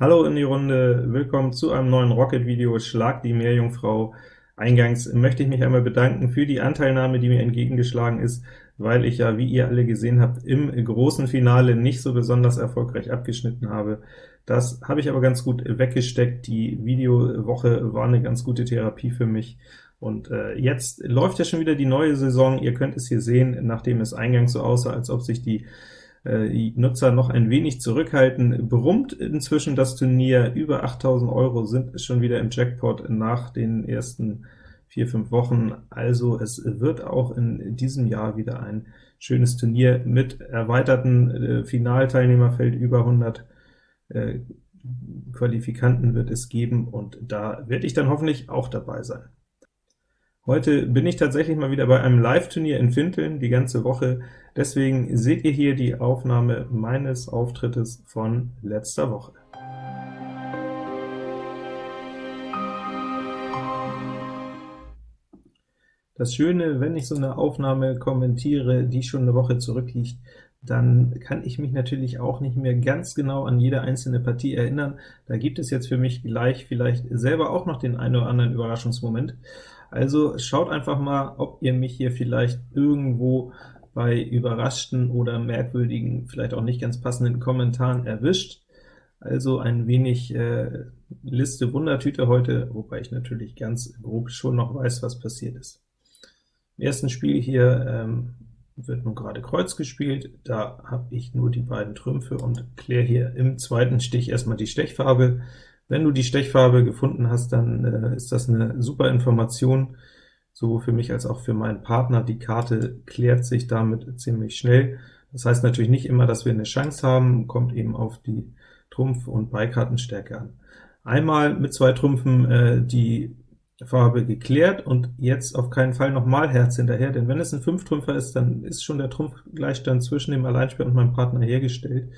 Hallo in die Runde, willkommen zu einem neuen Rocket-Video, Schlag die Meerjungfrau. Eingangs möchte ich mich einmal bedanken für die Anteilnahme, die mir entgegengeschlagen ist, weil ich ja, wie ihr alle gesehen habt, im großen Finale nicht so besonders erfolgreich abgeschnitten habe. Das habe ich aber ganz gut weggesteckt, die Videowoche war eine ganz gute Therapie für mich, und äh, jetzt läuft ja schon wieder die neue Saison, ihr könnt es hier sehen, nachdem es eingangs so aussah, als ob sich die die Nutzer noch ein wenig zurückhalten, brummt inzwischen das Turnier, über 8000 Euro sind schon wieder im Jackpot nach den ersten vier, fünf Wochen, also es wird auch in diesem Jahr wieder ein schönes Turnier mit erweiterten äh, Finalteilnehmerfeld, über 100 äh, Qualifikanten wird es geben, und da werde ich dann hoffentlich auch dabei sein. Heute bin ich tatsächlich mal wieder bei einem Live-Turnier in Finteln, die ganze Woche. Deswegen seht ihr hier die Aufnahme meines Auftrittes von letzter Woche. Das Schöne, wenn ich so eine Aufnahme kommentiere, die schon eine Woche zurückliegt, dann kann ich mich natürlich auch nicht mehr ganz genau an jede einzelne Partie erinnern. Da gibt es jetzt für mich gleich vielleicht selber auch noch den einen oder anderen Überraschungsmoment. Also schaut einfach mal, ob ihr mich hier vielleicht irgendwo bei überraschten oder merkwürdigen, vielleicht auch nicht ganz passenden Kommentaren erwischt. Also ein wenig äh, Liste Wundertüte heute, wobei ich natürlich ganz grob schon noch weiß, was passiert ist. Im ersten Spiel hier ähm, wird nun gerade Kreuz gespielt, da habe ich nur die beiden Trümpfe und kläre hier im zweiten Stich erstmal die Stechfarbe. Wenn du die Stechfarbe gefunden hast, dann äh, ist das eine super Information, sowohl für mich als auch für meinen Partner. Die Karte klärt sich damit ziemlich schnell. Das heißt natürlich nicht immer, dass wir eine Chance haben, kommt eben auf die Trumpf- und Beikartenstärke an. Einmal mit zwei Trümpfen äh, die Farbe geklärt, und jetzt auf keinen Fall nochmal Herz hinterher, denn wenn es ein Fünftrümpfer ist, dann ist schon der Trumpfgleichstand zwischen dem Alleinspieler und meinem Partner hergestellt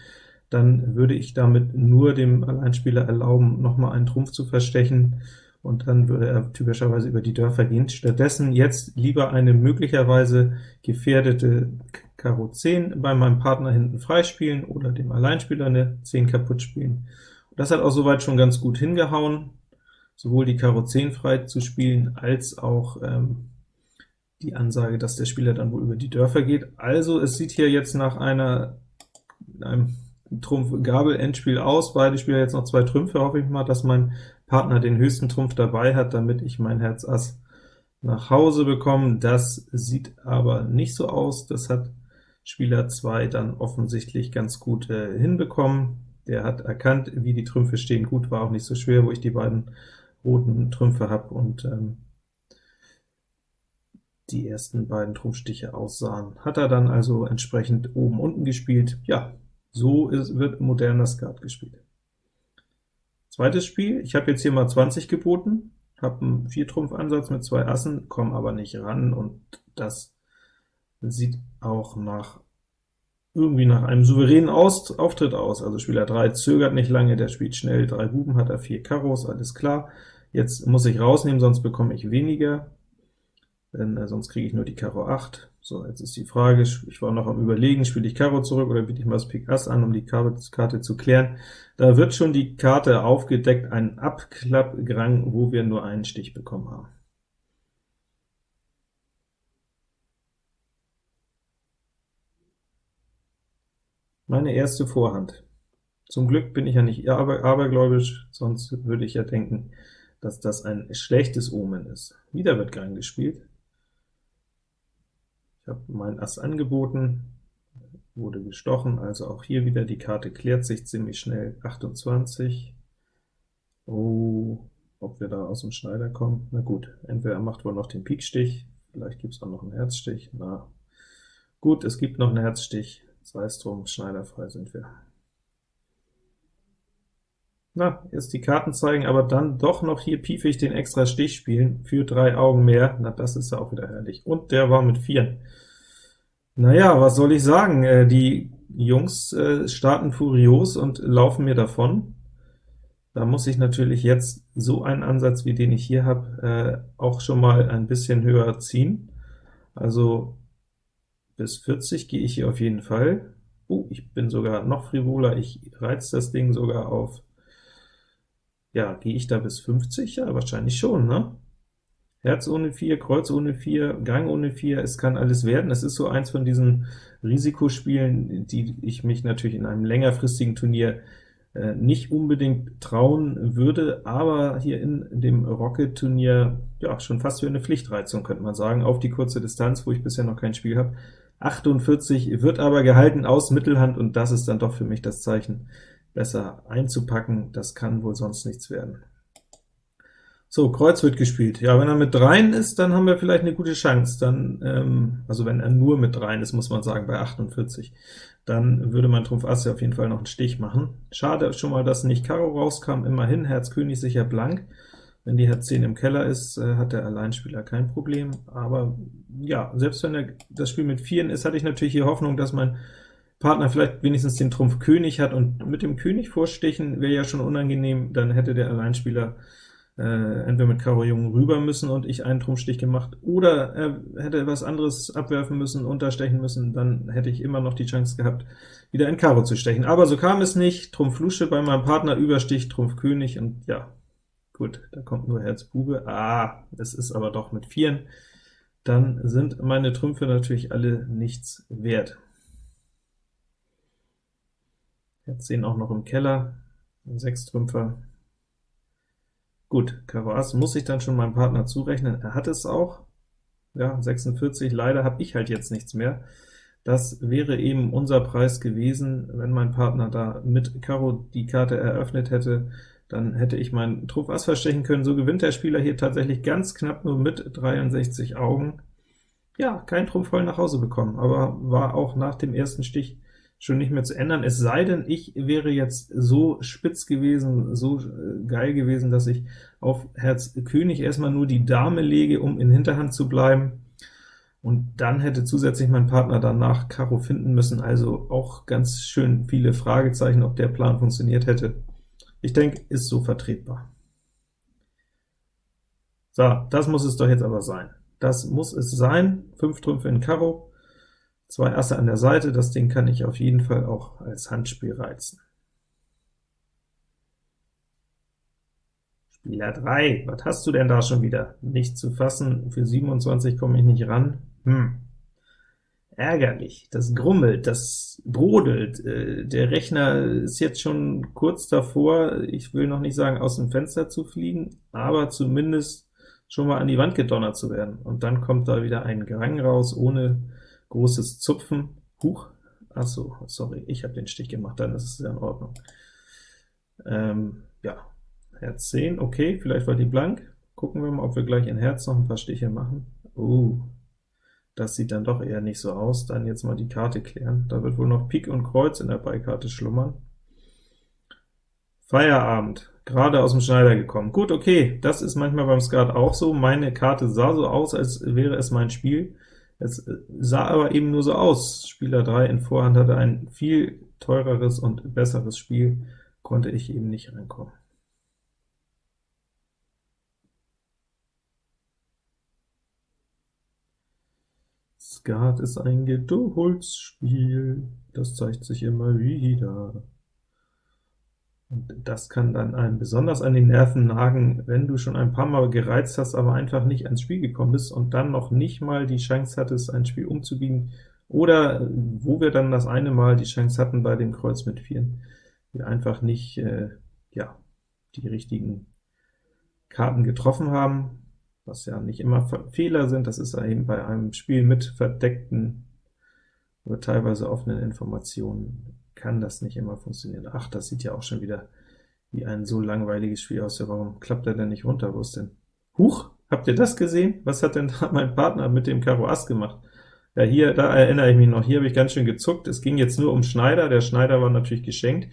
dann würde ich damit nur dem Alleinspieler erlauben, nochmal einen Trumpf zu verstechen, und dann würde er typischerweise über die Dörfer gehen. Stattdessen jetzt lieber eine möglicherweise gefährdete Karo 10 bei meinem Partner hinten freispielen oder dem Alleinspieler eine 10 kaputt spielen. Das hat auch soweit schon ganz gut hingehauen, sowohl die Karo 10 frei zu spielen, als auch ähm, die Ansage, dass der Spieler dann wohl über die Dörfer geht. Also es sieht hier jetzt nach einer, einem Trumpf Gabel Endspiel aus, beide Spieler jetzt noch zwei Trümpfe, hoffe ich mal, dass mein Partner den höchsten Trumpf dabei hat, damit ich mein Herz Ass nach Hause bekomme. Das sieht aber nicht so aus, das hat Spieler 2 dann offensichtlich ganz gut äh, hinbekommen. Der hat erkannt, wie die Trümpfe stehen. Gut, war auch nicht so schwer, wo ich die beiden roten Trümpfe habe und ähm, die ersten beiden Trumpfstiche aussahen. Hat er dann also entsprechend oben unten gespielt. Ja, so ist, wird moderner Skat gespielt. Zweites Spiel, ich habe jetzt hier mal 20 geboten, habe einen Viertrumpfansatz mit zwei Assen, komme aber nicht ran, und das sieht auch nach irgendwie nach einem souveränen aus Auftritt aus. Also Spieler 3 zögert nicht lange, der spielt schnell, drei Buben hat er, vier Karos, alles klar. Jetzt muss ich rausnehmen, sonst bekomme ich weniger denn äh, sonst kriege ich nur die Karo 8. So, jetzt ist die Frage, ich war noch am überlegen, spiele ich Karo zurück oder biete ich mal das Pik Ass an, um die Karte zu klären. Da wird schon die Karte aufgedeckt, ein Abklappgrang, wo wir nur einen Stich bekommen haben. Meine erste Vorhand. Zum Glück bin ich ja nicht aber, abergläubisch, sonst würde ich ja denken, dass das ein schlechtes Omen ist. Wieder wird Gang gespielt. Ich habe mein Ass angeboten, wurde gestochen, also auch hier wieder die Karte klärt sich ziemlich schnell. 28. Oh, ob wir da aus dem Schneider kommen? Na gut, entweder er macht wohl noch den Pikstich, vielleicht gibt es auch noch einen Herzstich. Na gut, es gibt noch einen Herzstich, sei es drum, schneiderfrei sind wir. Na, jetzt die Karten zeigen, aber dann doch noch hier piefig den extra Stich spielen, für drei Augen mehr, na das ist ja auch wieder herrlich. Und der war mit vier. Naja, was soll ich sagen, äh, die Jungs äh, starten furios und laufen mir davon. Da muss ich natürlich jetzt so einen Ansatz, wie den ich hier habe, äh, auch schon mal ein bisschen höher ziehen. Also bis 40 gehe ich hier auf jeden Fall. Oh, ich bin sogar noch frivoler, ich reiz das Ding sogar auf Ja, gehe ich da bis 50? Ja, wahrscheinlich schon, ne? Herz ohne 4, Kreuz ohne 4, Gang ohne 4, es kann alles werden. Es ist so eins von diesen Risikospielen, die ich mich natürlich in einem längerfristigen Turnier äh, nicht unbedingt trauen würde, aber hier in dem Rocket-Turnier ja schon fast wie eine Pflichtreizung, könnte man sagen, auf die kurze Distanz, wo ich bisher noch kein Spiel habe. 48 wird aber gehalten aus Mittelhand, und das ist dann doch für mich das Zeichen, besser einzupacken, das kann wohl sonst nichts werden. So, Kreuz wird gespielt. Ja, wenn er mit dreien ist, dann haben wir vielleicht eine gute Chance. Dann, ähm, also wenn er nur mit dreien ist, muss man sagen, bei 48, dann würde mein Trumpf Ass ja auf jeden Fall noch einen Stich machen. Schade schon mal, dass nicht Karo rauskam, immerhin Herz König sicher blank. Wenn die Herz 10 im Keller ist, äh, hat der Alleinspieler kein Problem, aber ja, selbst wenn er das Spiel mit Vieren ist, hatte ich natürlich hier Hoffnung, dass mein Partner vielleicht wenigstens den Trumpf König hat, und mit dem König vorstechen wäre ja schon unangenehm, dann hätte der Alleinspieler äh, entweder mit Karo Jung rüber müssen und ich einen Trumpfstich gemacht, oder er hätte was anderes abwerfen müssen, unterstechen müssen, dann hätte ich immer noch die Chance gehabt, wieder ein Karo zu stechen. Aber so kam es nicht, Trumpf Lusche bei meinem Partner, Überstich, Trumpf König, und ja, gut, da kommt nur Herz Bube. Ah, es ist aber doch mit Vieren. Dann sind meine Trümpfe natürlich alle nichts wert. Herz 10 auch noch im Keller, 6 Trümpfer, Gut, Karo Ass muss ich dann schon meinem Partner zurechnen. Er hat es auch. Ja, 46, leider habe ich halt jetzt nichts mehr. Das wäre eben unser Preis gewesen, wenn mein Partner da mit Karo die Karte eröffnet hätte, dann hätte ich meinen Trumpf Ass verstechen können. So gewinnt der Spieler hier tatsächlich ganz knapp nur mit 63 Augen. Ja, kein Trumpf voll nach Hause bekommen, aber war auch nach dem ersten Stich schon nicht mehr zu ändern, es sei denn, ich wäre jetzt so spitz gewesen, so äh, geil gewesen, dass ich auf Herz König erstmal nur die Dame lege, um in Hinterhand zu bleiben, und dann hätte zusätzlich mein Partner danach Karo finden müssen, also auch ganz schön viele Fragezeichen, ob der Plan funktioniert hätte. Ich denke, ist so vertretbar. So, das muss es doch jetzt aber sein. Das muss es sein, 5 Trümpfe in Karo, Zwei Asse an der Seite, das Ding kann ich auf jeden Fall auch als Handspiel reizen. Spieler 3, was hast du denn da schon wieder? Nicht zu fassen, für 27 komme ich nicht ran. Hm. Ärgerlich, das grummelt, das brodelt, äh, der Rechner ist jetzt schon kurz davor, ich will noch nicht sagen aus dem Fenster zu fliegen, aber zumindest schon mal an die Wand gedonnert zu werden. Und dann kommt da wieder ein Gang raus, ohne großes Zupfen. Huch, ach so, sorry, ich habe den Stich gemacht, dann ist es ja in Ordnung. Ähm, ja, Herz 10, okay, vielleicht war die blank. Gucken wir mal, ob wir gleich in Herz noch ein paar Stiche machen. Uh, das sieht dann doch eher nicht so aus. Dann jetzt mal die Karte klären. Da wird wohl noch Pik und Kreuz in der Beikarte schlummern. Feierabend, gerade aus dem Schneider gekommen. Gut, okay, das ist manchmal beim Skat auch so. Meine Karte sah so aus, als wäre es mein Spiel. Es sah aber eben nur so aus. Spieler 3 in Vorhand hatte ein viel teureres und besseres Spiel, konnte ich eben nicht reinkommen. Skat ist ein Geduldsspiel, das zeigt sich immer wieder. Und das kann dann einem besonders an die Nerven nagen, wenn du schon ein paar Mal gereizt hast, aber einfach nicht ans Spiel gekommen bist und dann noch nicht mal die Chance hattest, ein Spiel umzubiegen, oder wo wir dann das eine Mal die Chance hatten bei dem Kreuz mit Vieren, wir einfach nicht äh, ja, die richtigen Karten getroffen haben, was ja nicht immer Fehler sind, das ist eben bei einem Spiel mit verdeckten oder teilweise offenen Informationen kann das nicht immer funktionieren. Ach, das sieht ja auch schon wieder wie ein so langweiliges Spiel aus. Ja, warum klappt er denn nicht runter? Wo ist denn? Huch, habt ihr das gesehen? Was hat denn da mein Partner mit dem Karo Ass gemacht? Ja, hier, da erinnere ich mich noch, hier habe ich ganz schön gezuckt. Es ging jetzt nur um Schneider, der Schneider war natürlich geschenkt.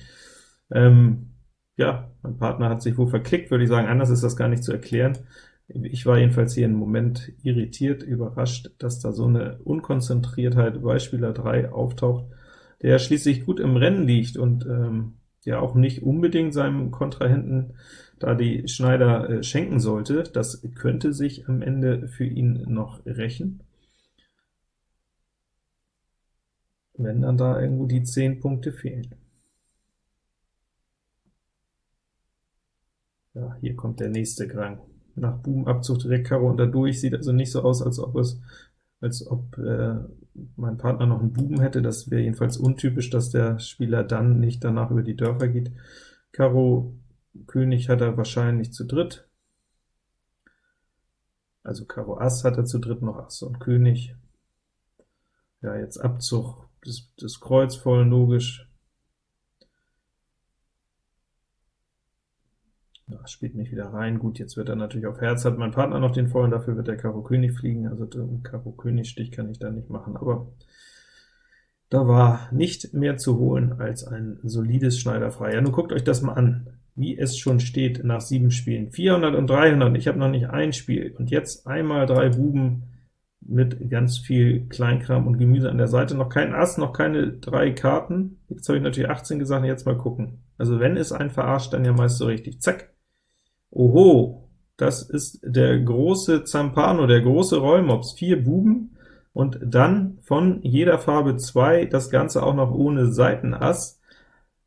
Ähm, ja, mein Partner hat sich wohl verklickt, würde ich sagen, anders ist das gar nicht zu erklären. Ich war jedenfalls hier im Moment irritiert, überrascht, dass da so eine Unkonzentriertheit bei Spieler 3 auftaucht der schließlich gut im Rennen liegt und ähm, ja auch nicht unbedingt seinem Kontrahenten da die Schneider äh, schenken sollte. Das könnte sich am Ende für ihn noch rächen, wenn dann da irgendwo die 10 Punkte fehlen. Ja, hier kommt der nächste Grang. Nach Bubenabzug direkt Karo und dadurch, sieht also nicht so aus, als ob es als ob äh, mein Partner noch einen Buben hätte. Das wäre jedenfalls untypisch, dass der Spieler dann nicht danach über die Dörfer geht. Karo König hat er wahrscheinlich zu dritt. Also Karo Ass hat er zu dritt noch Ass und König. Ja, jetzt Abzug, das, das Kreuz voll logisch. Das spielt nicht wieder rein. Gut, jetzt wird er natürlich auf Herz, hat mein Partner noch den vollen, dafür wird der Karo König fliegen, also den Karo König Stich kann ich da nicht machen, aber da war nicht mehr zu holen als ein solides Schneiderfrei. Ja, nun guckt euch das mal an, wie es schon steht nach sieben Spielen. 400 und 300, ich habe noch nicht ein Spiel, und jetzt einmal drei Buben mit ganz viel Kleinkram und Gemüse an der Seite, noch kein Ass, noch keine drei Karten. Jetzt habe ich natürlich 18 gesagt, jetzt mal gucken. Also wenn es ein verarscht, dann ja meist so richtig. Zack, Oho, das ist der große Zampano, der große Rollmops, vier Buben, und dann von jeder Farbe zwei, das Ganze auch noch ohne Seitenass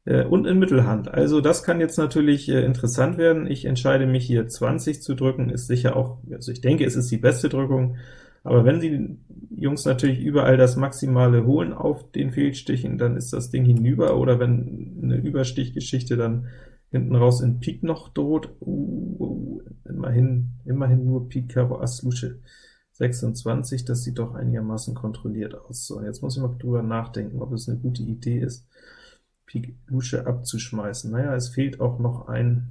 äh, und in Mittelhand. Also das kann jetzt natürlich äh, interessant werden. Ich entscheide mich hier 20 zu drücken, ist sicher auch, also ich denke, es ist die beste Drückung, aber wenn die Jungs natürlich überall das Maximale holen auf den Fehlstichen, dann ist das Ding hinüber, oder wenn eine Überstichgeschichte dann hinten raus in Pik noch droht. Uh, uh, immerhin, immerhin nur Pik, Karo, Ass, Lusche. 26, das sieht doch einigermaßen kontrolliert aus. So, jetzt muss ich mal drüber nachdenken, ob es eine gute Idee ist, Pik Lusche abzuschmeißen. Naja, es fehlt auch noch ein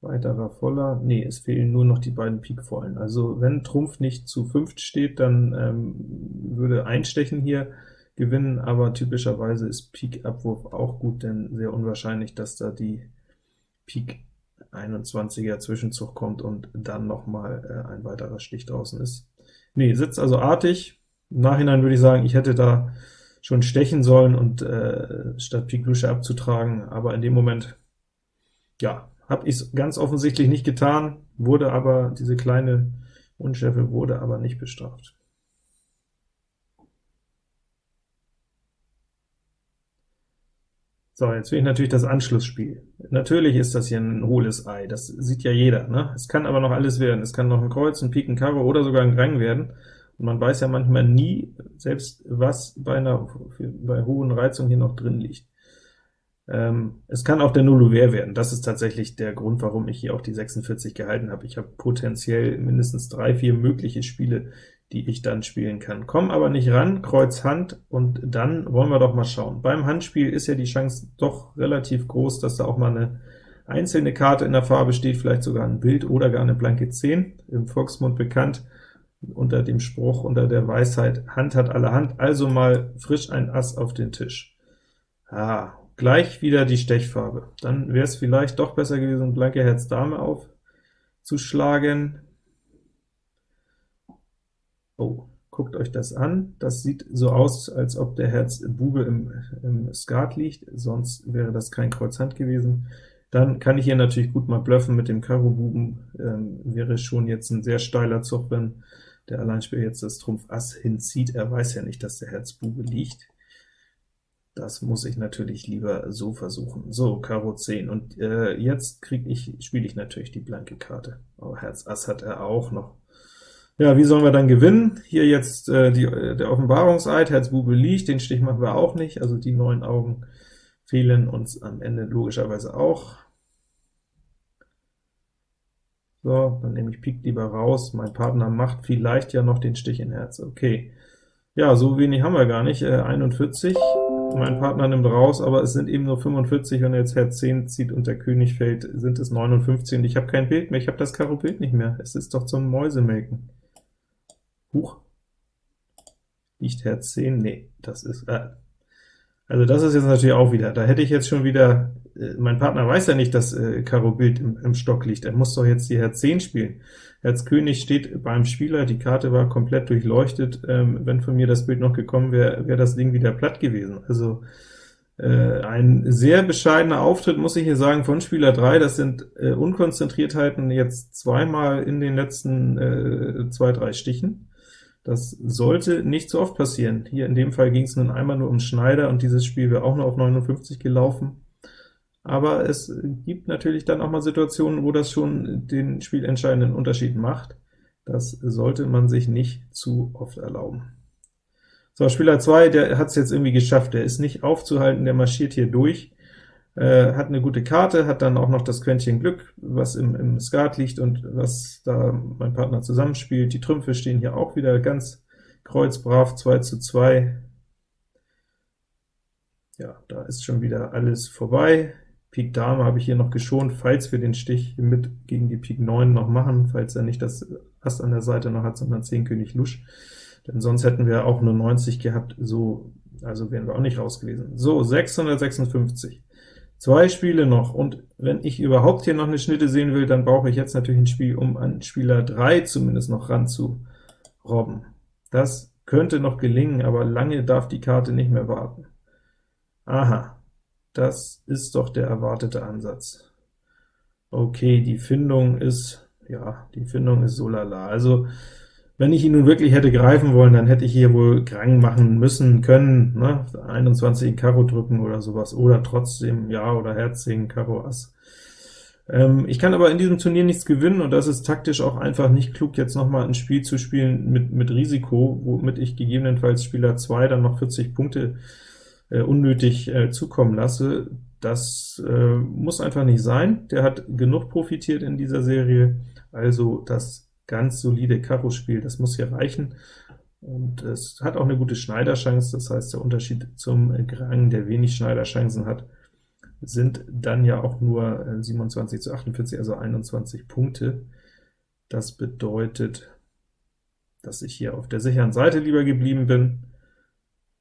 weiterer voller. Nee, es fehlen nur noch die beiden Pik vollen. Also wenn Trumpf nicht zu fünft steht, dann ähm, würde Einstechen hier gewinnen, aber typischerweise ist Pik-Abwurf auch gut, denn sehr unwahrscheinlich, dass da die Pik 21er Zwischenzug kommt und dann noch mal äh, ein weiterer Stich draußen ist. Nee, sitzt also artig. Im Nachhinein würde ich sagen, ich hätte da schon stechen sollen und äh, statt Pik Lusche abzutragen, aber in dem Moment, ja, habe ich es ganz offensichtlich nicht getan, wurde aber, diese kleine Unschärfe wurde aber nicht bestraft. So, jetzt will ich natürlich das Anschlussspiel. Natürlich ist das hier ein hohles Ei, das sieht ja jeder. Ne? Es kann aber noch alles werden. Es kann noch ein Kreuz, ein Pik, ein Karo oder sogar ein Grang werden. Und man weiß ja manchmal nie, selbst was bei einer bei hohen Reizungen hier noch drin liegt. Ähm, es kann auch der Nullouvert werden. Das ist tatsächlich der Grund, warum ich hier auch die 46 gehalten habe. Ich habe potenziell mindestens drei, vier mögliche Spiele, die ich dann spielen kann. Komm aber nicht ran, Kreuz Hand, und dann wollen wir doch mal schauen. Beim Handspiel ist ja die Chance doch relativ groß, dass da auch mal eine einzelne Karte in der Farbe steht, vielleicht sogar ein Bild oder gar eine blanke 10, im Volksmund bekannt, unter dem Spruch, unter der Weisheit, Hand hat alle Hand, also mal frisch ein Ass auf den Tisch. Ah, gleich wieder die Stechfarbe. Dann wäre es vielleicht doch besser gewesen, blanke Herz Dame aufzuschlagen. Oh, guckt euch das an. Das sieht so aus, als ob der Herz Bube im, im Skat liegt, sonst wäre das kein Kreuz Hand gewesen. Dann kann ich hier natürlich gut mal bluffen mit dem Karo Buben, ähm, wäre schon jetzt ein sehr steiler Zug, wenn der Alleinspieler jetzt das Trumpf Ass hinzieht. Er weiß ja nicht, dass der Herz Bube liegt. Das muss ich natürlich lieber so versuchen. So, Karo 10, und äh, jetzt krieg ich, spiele ich natürlich die blanke Karte. Aber Herz Ass hat er auch noch. Ja, wie sollen wir dann gewinnen? Hier jetzt äh, die, äh, der Offenbarungseid, Herz Bube liegt, den Stich machen wir auch nicht, also die neun Augen fehlen uns am Ende logischerweise auch. So, dann nehme ich Pik lieber raus, mein Partner macht vielleicht ja noch den Stich in Herz, okay. Ja, so wenig haben wir gar nicht, äh, 41, mein Partner nimmt raus, aber es sind eben nur 45, wenn er jetzt Herz 10 zieht und der König fällt, sind es 59, und ich habe kein Bild mehr, ich habe das Karo Bild nicht mehr, es ist doch zum Mäusemelken. Huch. Liegt Herz 10? Nee, das ist, äh, also das ist jetzt natürlich auch wieder, da hätte ich jetzt schon wieder, äh, mein Partner weiß ja nicht, dass äh, Karo Bild im, im Stock liegt, er muss doch jetzt die Herz 10 spielen. Herz König steht beim Spieler, die Karte war komplett durchleuchtet, ähm, wenn von mir das Bild noch gekommen wäre, wäre das Ding wieder platt gewesen. Also äh, ein sehr bescheidener Auftritt, muss ich hier sagen, von Spieler 3, das sind äh, Unkonzentriertheiten jetzt zweimal in den letzten äh, zwei, drei Stichen. Das sollte nicht so oft passieren. Hier in dem Fall ging es nun einmal nur um Schneider, und dieses Spiel wäre auch nur auf 59 gelaufen. aber es gibt natürlich dann auch mal Situationen, wo das schon den spielentscheidenden Unterschied macht. Das sollte man sich nicht zu oft erlauben. So, Spieler 2, der hat es jetzt irgendwie geschafft, der ist nicht aufzuhalten, der marschiert hier durch, äh, hat eine gute Karte, hat dann auch noch das Quäntchen Glück, was im, im Skat liegt und was da mein Partner zusammenspielt. Die Trümpfe stehen hier auch wieder ganz kreuzbrav, 2 zu 2. Ja, da ist schon wieder alles vorbei. Pik Dame habe ich hier noch geschont, falls wir den Stich mit gegen die Pik 9 noch machen, falls er nicht das Ass an der Seite noch hat, sondern 10 König Lusch, denn sonst hätten wir auch nur 90 gehabt, so, also wären wir auch nicht raus gewesen. So, 656. Zwei Spiele noch, und wenn ich überhaupt hier noch eine Schnitte sehen will, dann brauche ich jetzt natürlich ein Spiel, um an Spieler 3 zumindest noch ran zu robben. Das könnte noch gelingen, aber lange darf die Karte nicht mehr warten. Aha, das ist doch der erwartete Ansatz. Okay, die Findung ist, ja, die Findung ist so lala. Also, wenn ich ihn nun wirklich hätte greifen wollen, dann hätte ich hier wohl Krang machen müssen können, ne? 21 in Karo drücken oder sowas, oder trotzdem Ja oder Herz 10, Karo Ass. Ähm, ich kann aber in diesem Turnier nichts gewinnen, und das ist taktisch auch einfach nicht klug, jetzt nochmal ein Spiel zu spielen mit, mit Risiko, womit ich gegebenenfalls Spieler 2 dann noch 40 Punkte äh, unnötig äh, zukommen lasse. Das äh, muss einfach nicht sein. Der hat genug profitiert in dieser Serie, also das ganz solide Karo-Spiel, das muss hier reichen. Und es hat auch eine gute Schneiderchance, das heißt, der Unterschied zum Grang, der wenig Schneiderchancen hat, sind dann ja auch nur 27 zu 48, also 21 Punkte. Das bedeutet, dass ich hier auf der sicheren Seite lieber geblieben bin.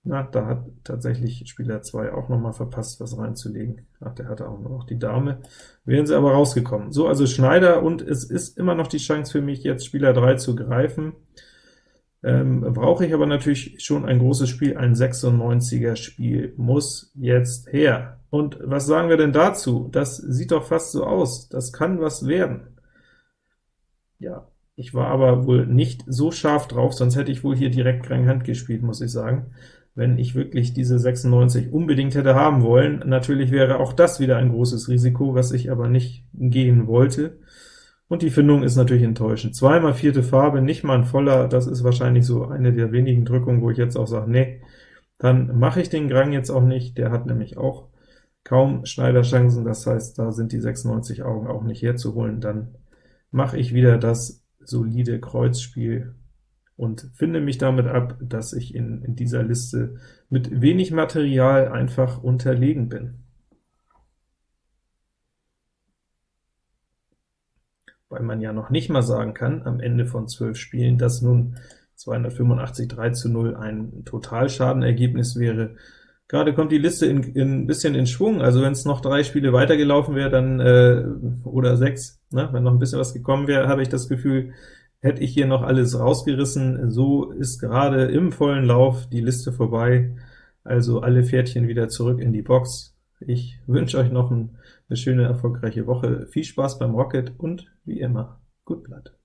Na, da hat tatsächlich Spieler 2 auch noch mal verpasst, was reinzulegen. Ach, der hatte auch noch die Dame. Wären sie aber rausgekommen. So, also Schneider, und es ist immer noch die Chance für mich, jetzt Spieler 3 zu greifen. Ähm, brauche ich aber natürlich schon ein großes Spiel, ein 96er Spiel muss jetzt her. Und was sagen wir denn dazu? Das sieht doch fast so aus, das kann was werden. Ja, ich war aber wohl nicht so scharf drauf, sonst hätte ich wohl hier direkt Hand gespielt, muss ich sagen wenn ich wirklich diese 96 unbedingt hätte haben wollen. Natürlich wäre auch das wieder ein großes Risiko, was ich aber nicht gehen wollte. Und die Findung ist natürlich enttäuschend. Zweimal vierte Farbe, nicht mal ein voller, das ist wahrscheinlich so eine der wenigen Drückungen, wo ich jetzt auch sage, nee, dann mache ich den Grang jetzt auch nicht, der hat nämlich auch kaum Schneiderchancen, das heißt, da sind die 96 Augen auch nicht herzuholen, dann mache ich wieder das solide Kreuzspiel und finde mich damit ab, dass ich in, in dieser Liste mit wenig Material einfach unterlegen bin. Weil man ja noch nicht mal sagen kann, am Ende von 12 Spielen, dass nun 285 3 zu 0 ein Totalschadenergebnis wäre. Gerade kommt die Liste in, in, ein bisschen in Schwung, also wenn es noch drei Spiele weitergelaufen wäre, dann äh, oder sechs, ne, wenn noch ein bisschen was gekommen wäre, habe ich das Gefühl, hätte ich hier noch alles rausgerissen. So ist gerade im vollen Lauf die Liste vorbei, also alle Pferdchen wieder zurück in die Box. Ich wünsche euch noch eine schöne, erfolgreiche Woche. Viel Spaß beim Rocket und wie immer, gut Blatt.